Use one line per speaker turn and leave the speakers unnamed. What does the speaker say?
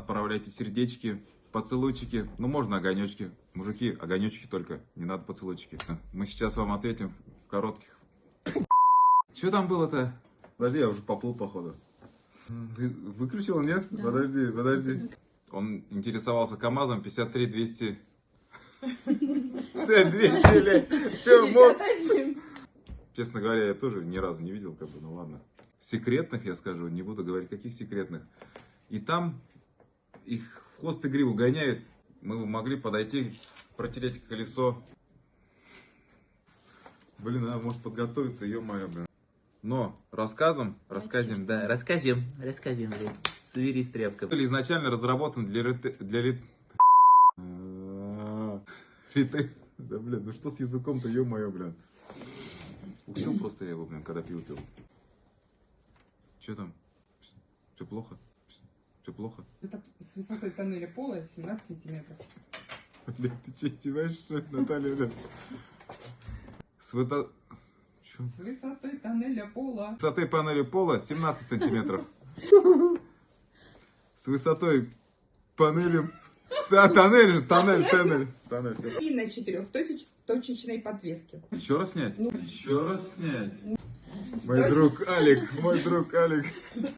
Отправляйте сердечки, поцелуйчики. Ну, можно огонечки. Мужики, огонечки только. Не надо поцелуйчики. Мы сейчас вам ответим в коротких. Что там было-то? Подожди, я уже поплыл, походу. Ты выключил, нет?
Да.
Подожди, подожди. Он интересовался КамАЗом 53 200. Да, 200, блядь. Все, мозг. Честно говоря, я тоже ни разу не видел, как бы, ну ладно. Секретных, я скажу, не буду говорить, каких секретных. И там их в хвост и гриву гоняют. Мы могли подойти, протереть колесо. Блин, надо, может, подготовиться, ё-моё, блин. Но рассказом, рассказим, да, рассказим, рассказим, блин. Соберись, тряпка. Изначально разработан для рете... для. А, рете- Да, блин, ну что с языком-то, ё-моё, блин. Укусил просто я его, блин, когда пиво пил. Че там? Все плохо? Все плохо?
Это с высотой тоннеля пола 17 сантиметров.
Блин, ты че, издеваешься, что ли, Наталья, блин? С высо- Чё?
С высотой тоннеля пола.
высотой панели пола 17 сантиметров. С высотой панели... Да, тоннель, же, тоннель, тоннель. Тоннель, всё.
И на четырехточечной подвеске.
Еще раз снять?
Ну.
Еще раз снять. Мой друг Алик, мой друг Алик.